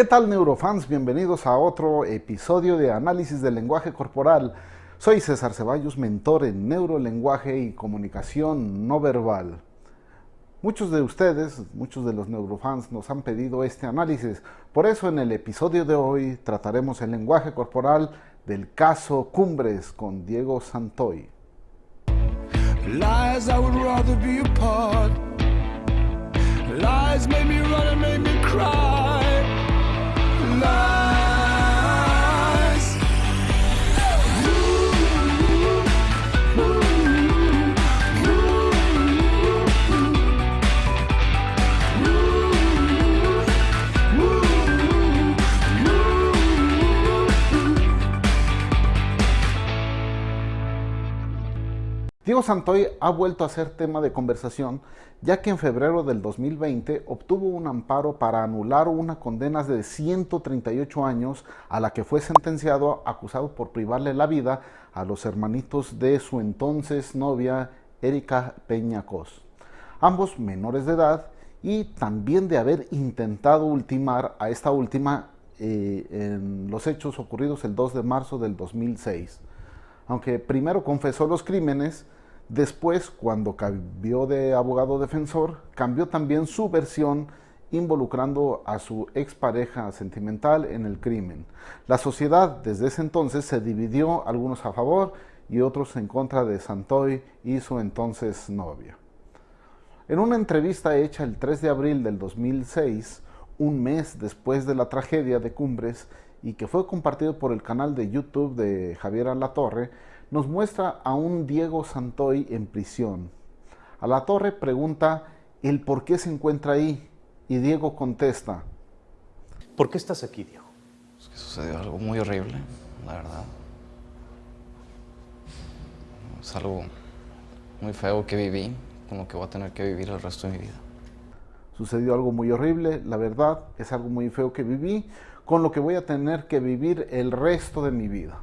¿Qué tal neurofans? Bienvenidos a otro episodio de Análisis del Lenguaje Corporal. Soy César Ceballos, mentor en neurolenguaje y comunicación no verbal. Muchos de ustedes, muchos de los neurofans nos han pedido este análisis. Por eso en el episodio de hoy trataremos el lenguaje corporal del caso Cumbres con Diego Santoy. Lies I would rather be apart. Lies made me run and made me cry. tomorrow. Santoy ha vuelto a ser tema de conversación, ya que en febrero del 2020 obtuvo un amparo para anular una condena de 138 años a la que fue sentenciado acusado por privarle la vida a los hermanitos de su entonces novia Erika Peñacos, ambos menores de edad y también de haber intentado ultimar a esta última eh, en los hechos ocurridos el 2 de marzo del 2006. Aunque primero confesó los crímenes, Después, cuando cambió de abogado defensor, cambió también su versión involucrando a su expareja sentimental en el crimen. La sociedad desde ese entonces se dividió, algunos a favor y otros en contra de Santoy y su entonces novia. En una entrevista hecha el 3 de abril del 2006, un mes después de la tragedia de Cumbres y que fue compartido por el canal de YouTube de Javier Alatorre, nos muestra a un Diego Santoy en prisión. A la torre pregunta el por qué se encuentra ahí y Diego contesta. ¿Por qué estás aquí, Diego? Es que sucedió algo muy horrible, la verdad. Es algo muy feo que viví, con lo que voy a tener que vivir el resto de mi vida. Sucedió algo muy horrible, la verdad, es algo muy feo que viví, con lo que voy a tener que vivir el resto de mi vida.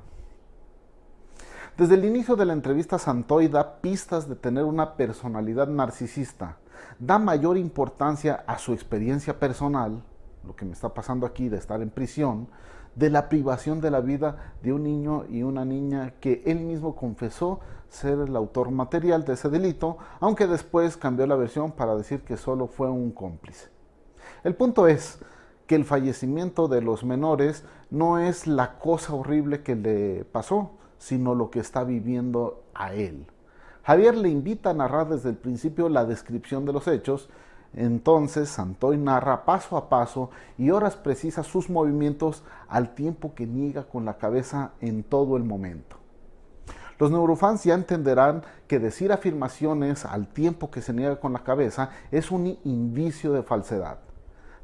Desde el inicio de la entrevista, Santoy da pistas de tener una personalidad narcisista. Da mayor importancia a su experiencia personal, lo que me está pasando aquí de estar en prisión, de la privación de la vida de un niño y una niña que él mismo confesó ser el autor material de ese delito, aunque después cambió la versión para decir que solo fue un cómplice. El punto es que el fallecimiento de los menores no es la cosa horrible que le pasó, sino lo que está viviendo a él. Javier le invita a narrar desde el principio la descripción de los hechos, entonces Santoy narra paso a paso y horas precisas sus movimientos al tiempo que niega con la cabeza en todo el momento. Los neurofans ya entenderán que decir afirmaciones al tiempo que se niega con la cabeza es un indicio de falsedad.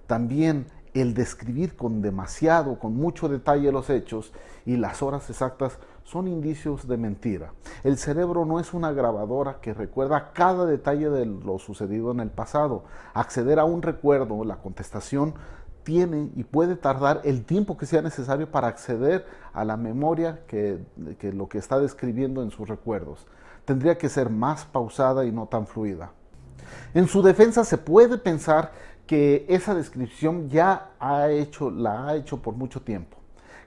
También el describir con demasiado, con mucho detalle los hechos y las horas exactas son indicios de mentira. El cerebro no es una grabadora que recuerda cada detalle de lo sucedido en el pasado. Acceder a un recuerdo, la contestación, tiene y puede tardar el tiempo que sea necesario para acceder a la memoria que, lo que está describiendo en sus recuerdos. Tendría que ser más pausada y no tan fluida. En su defensa se puede pensar que esa descripción ya ha hecho, la ha hecho por mucho tiempo.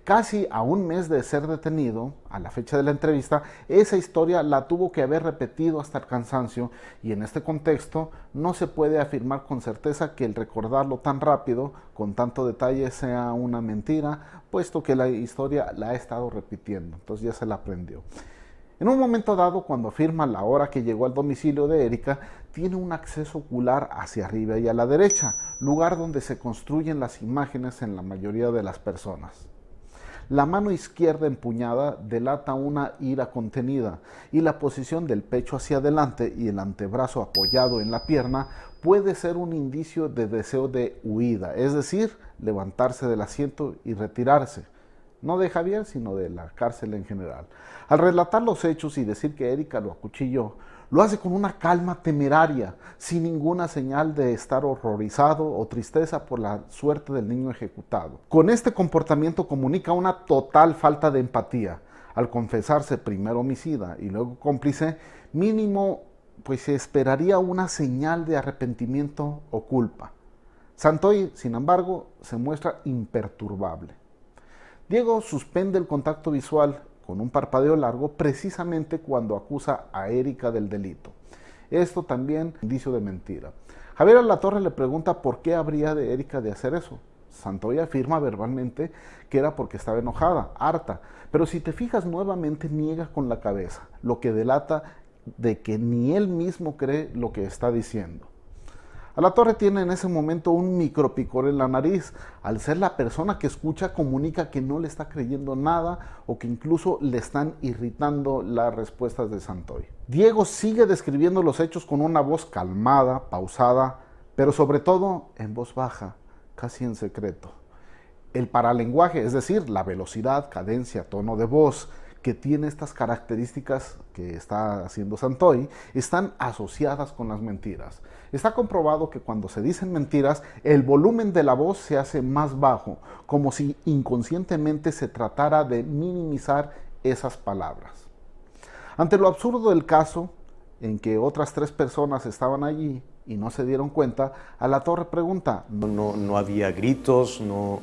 Casi a un mes de ser detenido, a la fecha de la entrevista, esa historia la tuvo que haber repetido hasta el cansancio y en este contexto no se puede afirmar con certeza que el recordarlo tan rápido, con tanto detalle, sea una mentira, puesto que la historia la ha estado repitiendo, entonces ya se la aprendió. En un momento dado, cuando afirma la hora que llegó al domicilio de Erika, tiene un acceso ocular hacia arriba y a la derecha, lugar donde se construyen las imágenes en la mayoría de las personas. La mano izquierda empuñada delata una ira contenida y la posición del pecho hacia adelante y el antebrazo apoyado en la pierna puede ser un indicio de deseo de huida, es decir, levantarse del asiento y retirarse no de Javier, sino de la cárcel en general. Al relatar los hechos y decir que Erika lo acuchilló, lo hace con una calma temeraria, sin ninguna señal de estar horrorizado o tristeza por la suerte del niño ejecutado. Con este comportamiento comunica una total falta de empatía. Al confesarse primero homicida y luego cómplice, mínimo pues se esperaría una señal de arrepentimiento o culpa. Santoy, sin embargo, se muestra imperturbable. Diego suspende el contacto visual con un parpadeo largo precisamente cuando acusa a Erika del delito. Esto también indicio de mentira. Javier Alatorre le pregunta por qué habría de Erika de hacer eso. Santoy afirma verbalmente que era porque estaba enojada, harta, pero si te fijas nuevamente niega con la cabeza, lo que delata de que ni él mismo cree lo que está diciendo. A la torre tiene en ese momento un micropicor en la nariz. Al ser la persona que escucha, comunica que no le está creyendo nada o que incluso le están irritando las respuestas de Santoy. Diego sigue describiendo los hechos con una voz calmada, pausada, pero sobre todo en voz baja, casi en secreto. El paralenguaje, es decir, la velocidad, cadencia, tono de voz, que tiene estas características que está haciendo Santoy están asociadas con las mentiras. Está comprobado que cuando se dicen mentiras, el volumen de la voz se hace más bajo, como si inconscientemente se tratara de minimizar esas palabras. Ante lo absurdo del caso, en que otras tres personas estaban allí y no se dieron cuenta, a la torre pregunta. No, no, había gritos, no...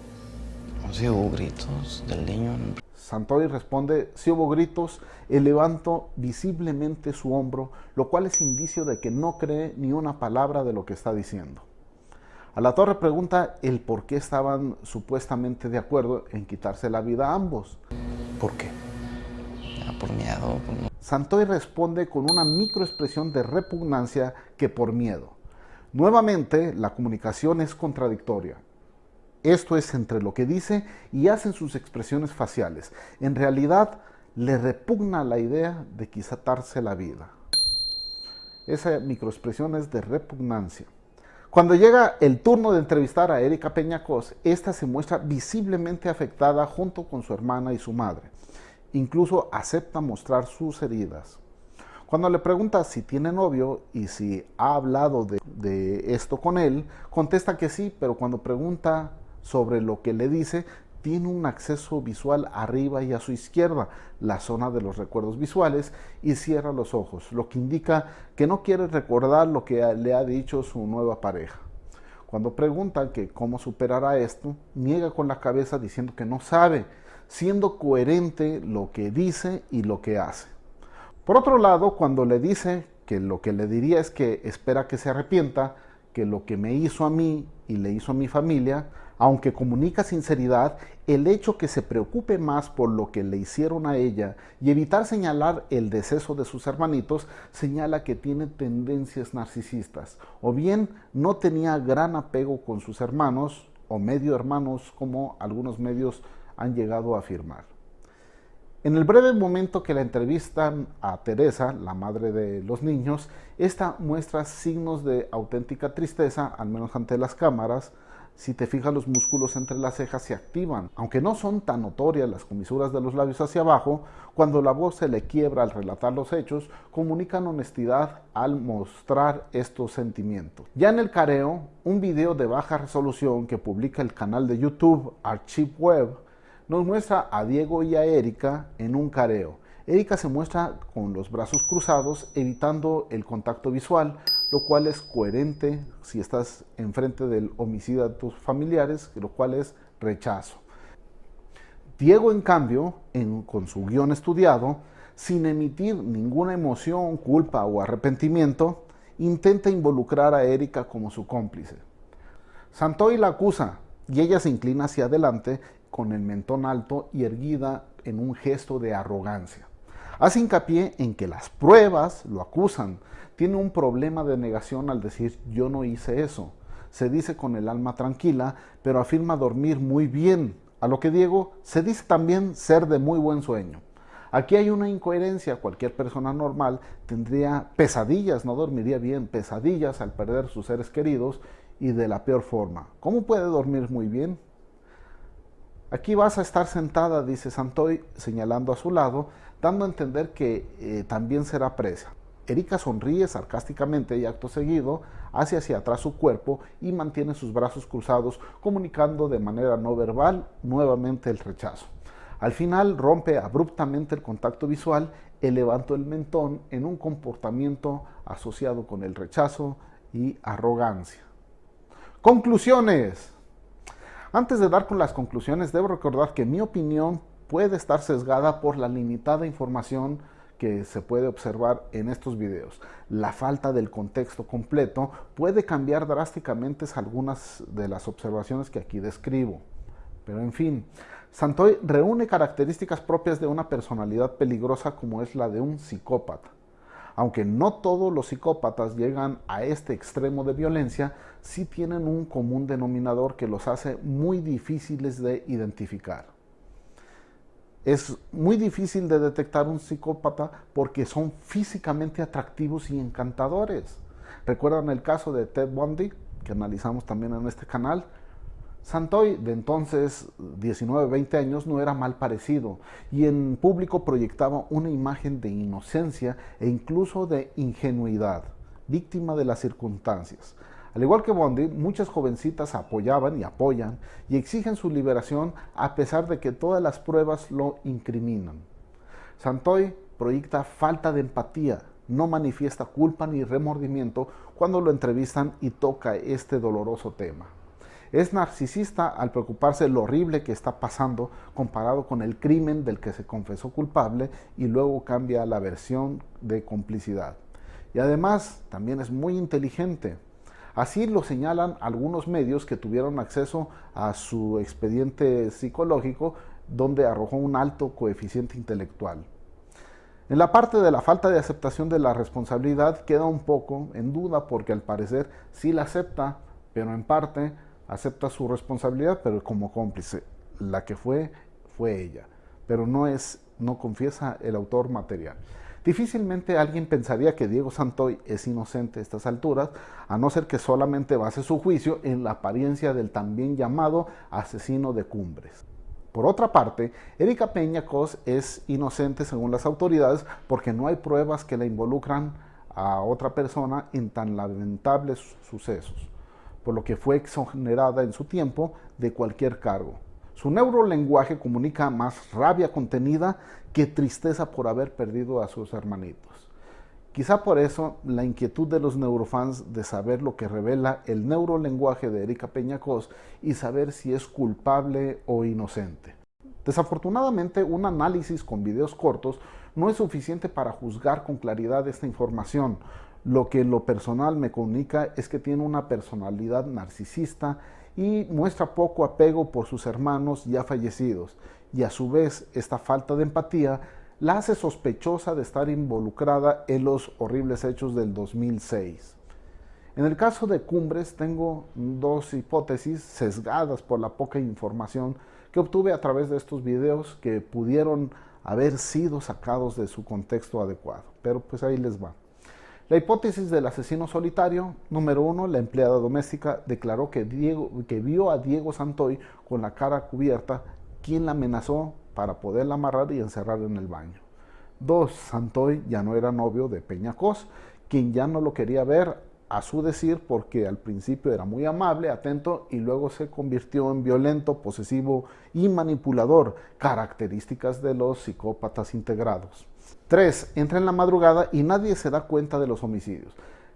No hubo gritos del niño. Santoy responde, si hubo gritos, levanto visiblemente su hombro, lo cual es indicio de que no cree ni una palabra de lo que está diciendo. A la torre pregunta el por qué estaban supuestamente de acuerdo en quitarse la vida a ambos. ¿Por qué? por miedo. Santoy responde con una microexpresión de repugnancia que por miedo. Nuevamente, la comunicación es contradictoria. Esto es entre lo que dice y hacen sus expresiones faciales. En realidad, le repugna la idea de quitarse la vida. Esa microexpresión es de repugnancia. Cuando llega el turno de entrevistar a Erika Peñacos, esta se muestra visiblemente afectada junto con su hermana y su madre. Incluso acepta mostrar sus heridas. Cuando le pregunta si tiene novio y si ha hablado de, esto con él, contesta que sí, pero cuando pregunta sobre lo que le dice, tiene un acceso visual arriba y a su izquierda, la zona de los recuerdos visuales, y cierra los ojos, lo que indica que no quiere recordar lo que le ha dicho su nueva pareja. Cuando preguntan que cómo superará esto, niega con la cabeza diciendo que no sabe, siendo coherente lo que dice y lo que hace. Por otro lado, cuando le dice que lo que le diría es que espera que se arrepienta, que lo que me hizo a mí y le hizo a mi familia, aunque comunica sinceridad, el hecho que se preocupe más por lo que le hicieron a ella y evitar señalar el deceso de sus hermanitos señala que tiene tendencias narcisistas, o bien no tenía gran apego con sus hermanos o medio hermanos como algunos medios han llegado a afirmar. En el breve momento que la entrevistan a Teresa, la madre de los niños, esta muestra signos de auténtica tristeza, al menos ante las cámaras, si te fijas los músculos entre las cejas se activan. Aunque no son tan notorias las comisuras de los labios hacia abajo, cuando la voz se le quiebra al relatar los hechos, comunican honestidad al mostrar estos sentimientos. Ya en el careo, un video de baja resolución que publica el canal de YouTube Archive Web nos muestra a Diego y a Erika en un careo. Erika se muestra con los brazos cruzados, evitando el contacto visual, lo cual es coherente si estás enfrente del homicida de tus familiares, lo cual es rechazo. Diego, en cambio, con su guion estudiado, sin emitir ninguna emoción, culpa o arrepentimiento, intenta involucrar a Erika como su cómplice. Santoy la acusa y ella se inclina hacia adelante con el mentón alto y erguida en un gesto de arrogancia. Hace hincapié en que las pruebas lo acusan, tiene un problema de negación al decir yo no hice eso. Se dice con el alma tranquila, pero afirma dormir muy bien, a lo que Diego se dice también ser de muy buen sueño. Aquí hay una incoherencia, cualquier persona normal tendría pesadillas, no dormiría bien, pesadillas al perder sus seres queridos y de la peor forma. ¿Cómo puede dormir muy bien? Aquí vas a estar sentada, dice Santoy, señalando a su lado, dando a entender que eh, también será presa. Erika sonríe sarcásticamente y acto seguido hace hacia atrás su cuerpo y mantiene sus brazos cruzados, comunicando de manera no verbal nuevamente el rechazo. Al final rompe abruptamente el contacto visual, elevando el mentón en un comportamiento asociado con el rechazo y arrogancia. Conclusiones. Antes de dar con las conclusiones, debo recordar que mi opinión puede estar sesgada por la limitada información que se puede observar en estos videos. La falta del contexto completo puede cambiar drásticamente algunas de las observaciones que aquí describo. Pero en fin, Santoy reúne características propias de una personalidad peligrosa como es la de un psicópata. Aunque no todos los psicópatas llegan a este extremo de violencia, sí tienen un común denominador que los hace muy difíciles de identificar. Es muy difícil de detectar un psicópata porque son físicamente atractivos y encantadores. ¿Recuerdan el caso de Ted Bundy, que analizamos también en este canal? Santoy, de entonces 19, 20 años, no era mal parecido y en público proyectaba una imagen de inocencia e incluso de ingenuidad, víctima de las circunstancias. Al igual que Bondi, muchas jovencitas apoyaban y apoyan y exigen su liberación a pesar de que todas las pruebas lo incriminan. Santoy proyecta falta de empatía, no manifiesta culpa ni remordimiento cuando lo entrevistan y toca este doloroso tema. Es narcisista al preocuparse lo horrible que está pasando comparado con el crimen del que se confesó culpable y luego cambia la versión de complicidad. Y además también es muy inteligente, Así lo señalan algunos medios que tuvieron acceso a su expediente psicológico donde arrojó un alto coeficiente intelectual. En la parte de la falta de aceptación de la responsabilidad queda un poco en duda porque al parecer sí la acepta, pero en parte acepta su responsabilidad, pero como cómplice. La que fue, fue ella, pero no es, no confiesa el autor material. Difícilmente alguien pensaría que Diego Santoy es inocente a estas alturas, a no ser que solamente base su juicio en la apariencia del también llamado asesino de cumbres. Por otra parte, Erika Peña Cos es inocente según las autoridades porque no hay pruebas que la involucran a otra persona en tan lamentables sucesos, por lo que fue exonerada en su tiempo de cualquier cargo. Su neurolenguaje comunica más rabia contenida que tristeza por haber perdido a sus hermanitos. Quizá por eso la inquietud de los neurofans de saber lo que revela el neurolenguaje de Erika Peñacos y saber si es culpable o inocente. Desafortunadamente, un análisis con videos cortos no es suficiente para juzgar con claridad esta información. Lo que en lo personal me comunica es que tiene una personalidad narcisista y muestra poco apego por sus hermanos ya fallecidos y a su vez esta falta de empatía la hace sospechosa de estar involucrada en los horribles hechos del 2006. En el caso de Cumbres tengo dos hipótesis sesgadas por la poca información que obtuve a través de estos videos que pudieron haber sido sacados de su contexto adecuado, pero pues ahí les va. La hipótesis del asesino solitario, número uno, la empleada doméstica declaró que, Diego, vio a Diego Santoy con la cara cubierta, quien la amenazó para poderla amarrar y encerrar en el baño. Dos, Santoy ya no era novio de Peñacos, quien ya no lo quería ver a su decir porque al principio era muy amable, atento y luego se convirtió en violento, posesivo y manipulador, características de los psicópatas integrados. 3. Entra en la madrugada y nadie se da cuenta de los homicidios.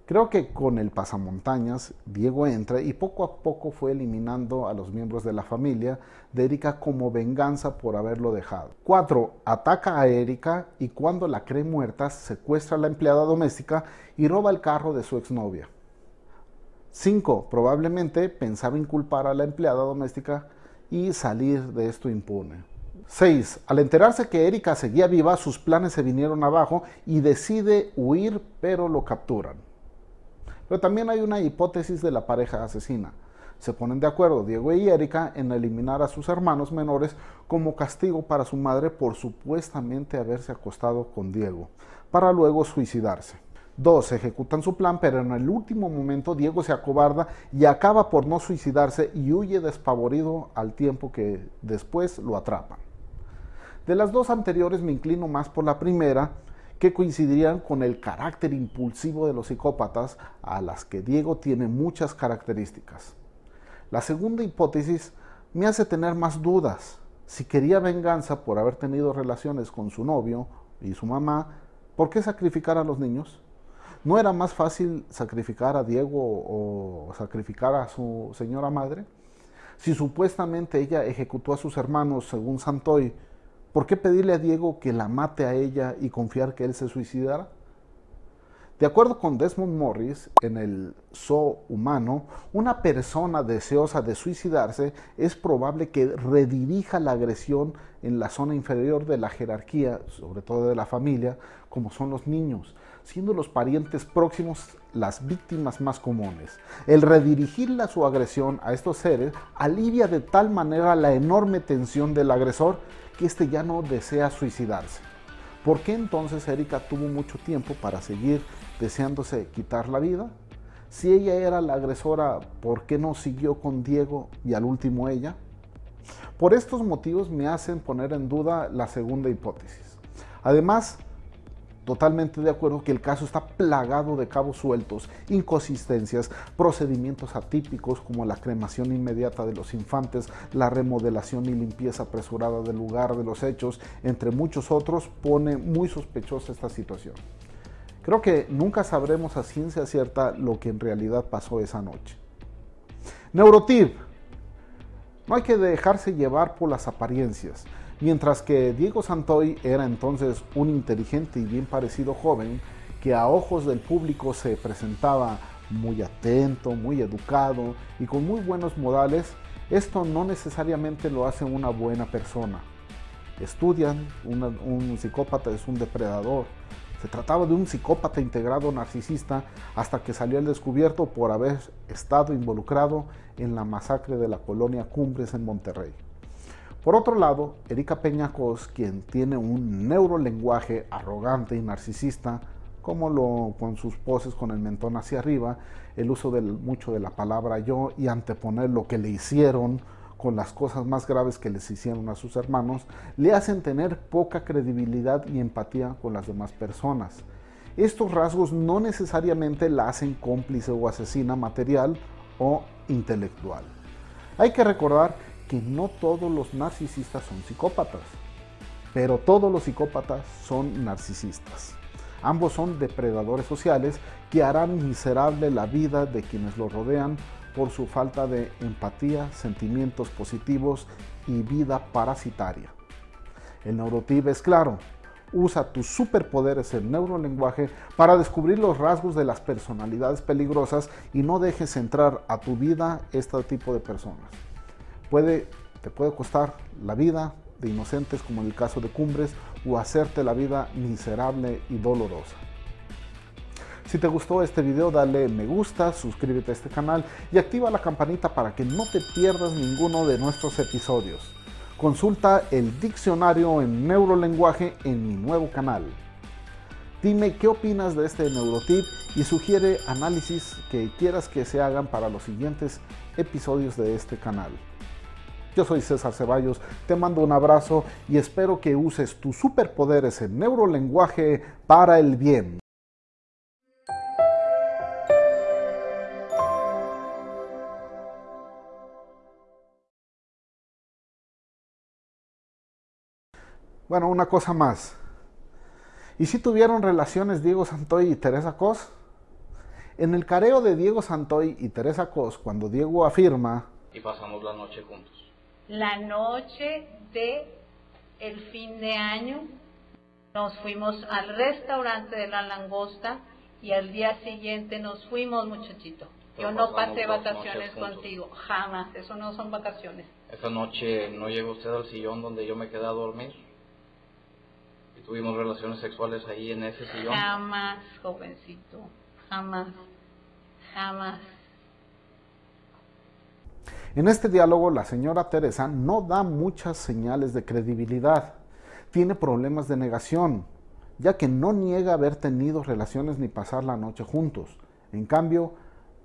Creo que con el pasamontañas, Diego entra y poco a poco fue eliminando a los miembros de la familia de Erika como venganza por haberlo dejado. 4. Ataca a Erika y cuando la cree muerta, secuestra a la empleada doméstica y roba el carro de su exnovia. 5. Probablemente pensaba inculpar a la empleada doméstica y salir de esto impune. 6. Al enterarse que Erika seguía viva, sus planes se vinieron abajo y decide huir, pero lo capturan. Pero también hay una hipótesis de la pareja asesina. Se ponen de acuerdo Diego y Erika en eliminar a sus hermanos menores como castigo para su madre por supuestamente haberse acostado con Diego, para luego suicidarse. 2. Ejecutan su plan, pero en el último momento Diego se acobarda y acaba por no suicidarse y huye despavorido al tiempo que después lo atrapan. De las dos anteriores me inclino más por la primera, que coincidirían con el carácter impulsivo de los psicópatas, a las que Diego tiene muchas características. La segunda hipótesis me hace tener más dudas. Si quería venganza por haber tenido relaciones con su novio y su mamá, ¿por qué sacrificar a los niños? ¿No era más fácil sacrificar a Diego o sacrificar a su señora madre? Si supuestamente ella ejecutó a sus hermanos según Santoy, ¿por qué pedirle a Diego que la mate a ella y confiar que él se suicidara? De acuerdo con Desmond Morris, en el Zoo humano, una persona deseosa de suicidarse es probable que redirija la agresión en la zona inferior de la jerarquía, sobre todo de la familia, como son los niños, siendo los parientes próximos las víctimas más comunes. El redirigir su agresión a estos seres alivia de tal manera la enorme tensión del agresor que éste ya no desea suicidarse. ¿Por qué entonces Erika tuvo mucho tiempo para seguir deseándose quitar la vida? Si ella era la agresora, ¿por qué no siguió con Diego y al último ella? Por estos motivos me hacen poner en duda la segunda hipótesis. Además, totalmente de acuerdo que el caso está plagado de cabos sueltos, inconsistencias, procedimientos atípicos como la cremación inmediata de los infantes, la remodelación y limpieza apresurada del lugar de los hechos, entre muchos otros, pone muy sospechosa esta situación. Creo que nunca sabremos a ciencia cierta lo que en realidad pasó esa noche. Neurotip. No hay que dejarse llevar por las apariencias. Mientras que Diego Santoy era entonces un inteligente y bien parecido joven que a ojos del público se presentaba muy atento, muy educado y con muy buenos modales, esto no necesariamente lo hace una buena persona. Estudian, un psicópata es un depredador. Se trataba de un psicópata integrado narcisista hasta que salió al descubierto por haber estado involucrado en la masacre de la colonia Cumbres en Monterrey. Por otro lado, Erika Peñacos, quien tiene un neurolenguaje arrogante y narcisista, como lo con sus poses con el mentón hacia arriba, el uso del, mucho de la palabra yo y anteponer lo que le hicieron con las cosas más graves que les hicieron a sus hermanos, le hacen tener poca credibilidad y empatía con las demás personas. Estos rasgos no necesariamente la hacen cómplice o asesina material o intelectual. Hay que recordar que no todos los narcisistas son psicópatas, pero todos los psicópatas son narcisistas. Ambos son depredadores sociales que harán miserable la vida de quienes los rodean por su falta de empatía, sentimientos positivos y vida parasitaria. El neurotip es claro, usa tus superpoderes en neurolenguaje para descubrir los rasgos de las personalidades peligrosas y no dejes entrar a tu vida este tipo de personas puede, te puede costar la vida de inocentes como en el caso de Cumbres o hacerte la vida miserable y dolorosa. Si te gustó este video dale me gusta, suscríbete a este canal y activa la campanita para que no te pierdas ninguno de nuestros episodios. Consulta el diccionario en neurolenguaje en mi nuevo canal. Dime qué opinas de este neurotip y sugiere análisis que quieras que se hagan para los siguientes episodios de este canal. Yo soy César Ceballos, te mando un abrazo y espero que uses tus superpoderes en neurolenguaje para el bien. Bueno, una cosa más. ¿Y si tuvieron relaciones Diego Santoy y Teresa Cos? En el careo de Diego Santoy y Teresa Cos, cuando Diego afirma... Y pasamos la noche juntos la noche de el fin de año nos fuimos al restaurante de la langosta y al día siguiente nos fuimos, muchachito. Yo no pasé vacaciones contigo, jamás, eso no son vacaciones. Esa noche no llegó usted al sillón donde yo me quedé a dormir. Y tuvimos relaciones sexuales ahí en ese sillón. Jamás, jovencito, jamás, jamás. En este diálogo la señora Teresa no da muchas señales de credibilidad. Tiene problemas de negación, ya que no niega haber tenido relaciones ni pasar la noche juntos. En cambio,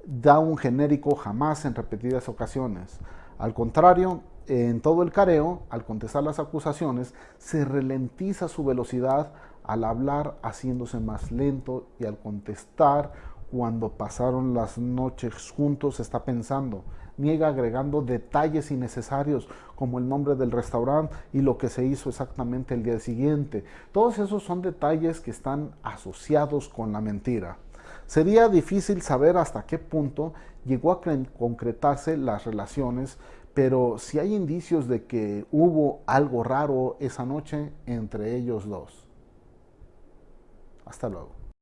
da un genérico jamás en repetidas ocasiones. Al contrario, en todo el careo, al contestar las acusaciones, se ralentiza su velocidad al hablar haciéndose más lento y al contestar cuando pasaron las noches juntos está pensando niega agregando detalles innecesarios como el nombre del restaurante y lo que se hizo exactamente el día siguiente. Todos esos son detalles que están asociados con la mentira. Sería difícil saber hasta qué punto llegó a concretarse las relaciones, pero si hay indicios de que hubo algo raro esa noche entre ellos dos. Hasta luego.